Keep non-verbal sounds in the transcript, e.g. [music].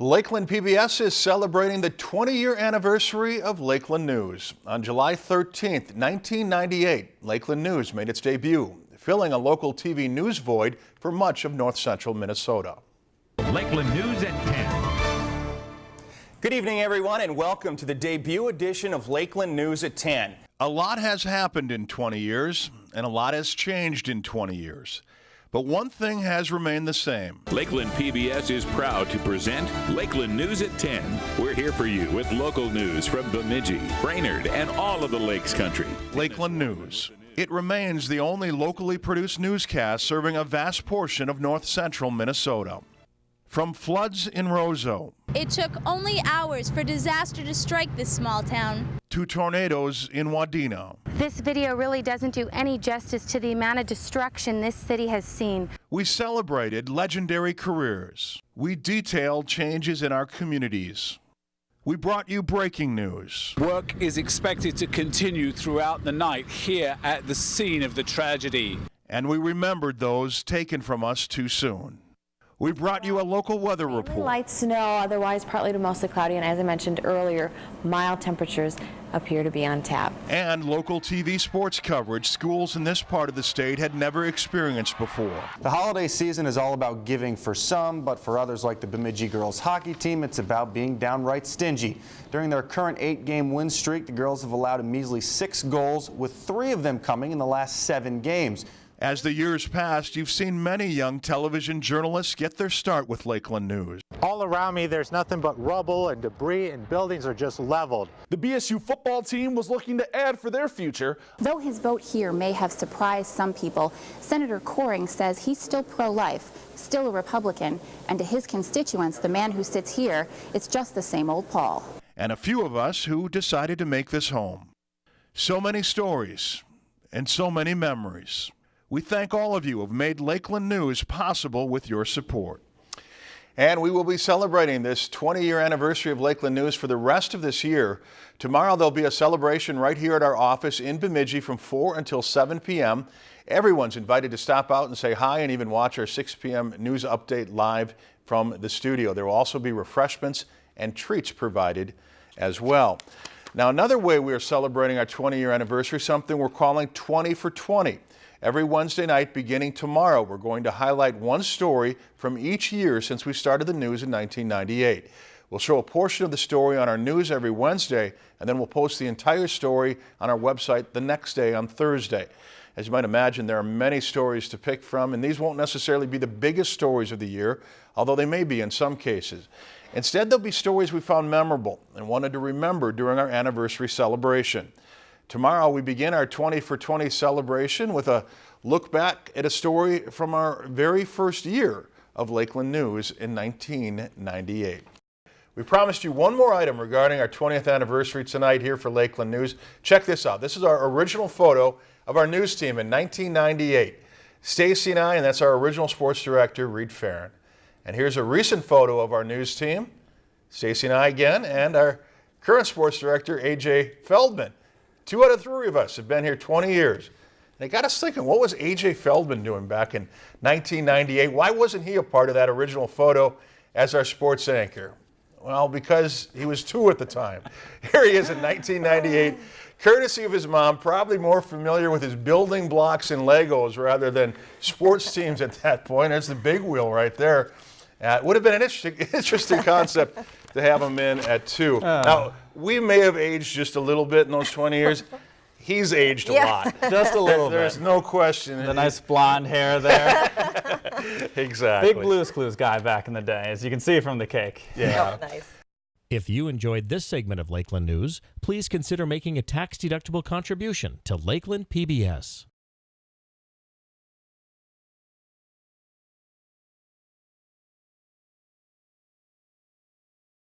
Lakeland PBS is celebrating the 20-year anniversary of Lakeland News. On July 13, 1998, Lakeland News made its debut, filling a local TV news void for much of north central Minnesota. Lakeland News at 10. Good evening, everyone, and welcome to the debut edition of Lakeland News at 10. A lot has happened in 20 years, and a lot has changed in 20 years. But one thing has remained the same. Lakeland PBS is proud to present Lakeland News at 10. We're here for you with local news from Bemidji, Brainerd, and all of the Lakes Country. Lakeland News. It remains the only locally produced newscast serving a vast portion of north central Minnesota. From floods in Roseau. It took only hours for disaster to strike this small town. To tornadoes in Wadena. This video really doesn't do any justice to the amount of destruction this city has seen. We celebrated legendary careers. We detailed changes in our communities. We brought you breaking news. Work is expected to continue throughout the night here at the scene of the tragedy. And we remembered those taken from us too soon. We brought you a local weather report. Light snow, otherwise partly to mostly cloudy, and as I mentioned earlier, mild temperatures appear to be on tap. And local TV sports coverage schools in this part of the state had never experienced before. The holiday season is all about giving for some, but for others like the Bemidji girls hockey team, it's about being downright stingy. During their current eight-game win streak, the girls have allowed a measly six goals, with three of them coming in the last seven games. As the years passed, you've seen many young television journalists get their start with Lakeland News. All around me, there's nothing but rubble and debris, and buildings are just leveled. The BSU football team was looking to add for their future. Though his vote here may have surprised some people, Senator Koering says he's still pro-life, still a Republican, and to his constituents, the man who sits here, it's just the same old Paul. And a few of us who decided to make this home. So many stories and so many memories. We thank all of you who have made Lakeland News possible with your support. And we will be celebrating this 20-year anniversary of Lakeland News for the rest of this year. Tomorrow there'll be a celebration right here at our office in Bemidji from 4 until 7 p.m. Everyone's invited to stop out and say hi and even watch our 6 p.m. news update live from the studio. There will also be refreshments and treats provided as well. Now another way we are celebrating our 20-year anniversary, something we're calling 20 for 20. Every Wednesday night beginning tomorrow, we're going to highlight one story from each year since we started the news in 1998. We'll show a portion of the story on our news every Wednesday, and then we'll post the entire story on our website the next day on Thursday. As you might imagine, there are many stories to pick from, and these won't necessarily be the biggest stories of the year, although they may be in some cases. Instead, they'll be stories we found memorable and wanted to remember during our anniversary celebration. Tomorrow we begin our 20 for 20 celebration with a look back at a story from our very first year of Lakeland News in 1998. We promised you one more item regarding our 20th anniversary tonight here for Lakeland News. Check this out. This is our original photo of our news team in 1998. Stacy and I, and that's our original sports director, Reed Farron. And here's a recent photo of our news team. Stacy and I again, and our current sports director, AJ Feldman. Two out of three of us have been here 20 years. And it got us thinking, what was A.J. Feldman doing back in 1998? Why wasn't he a part of that original photo as our sports anchor? Well, because he was two at the time. [laughs] Here he is in 1998, courtesy of his mom, probably more familiar with his building blocks and Legos rather than sports teams at that point. There's the big wheel right there. Uh, it would have been an interesting, [laughs] interesting concept to have him in at two. Uh. Now, we may have aged just a little bit in those 20 years. He's aged a lot. [laughs] Just a little There's bit. There's no question. The nice blonde hair there. [laughs] exactly. Big Blue's Clues guy back in the day, as you can see from the cake. Yeah. Oh, nice. If you enjoyed this segment of Lakeland News, please consider making a tax-deductible contribution to Lakeland PBS.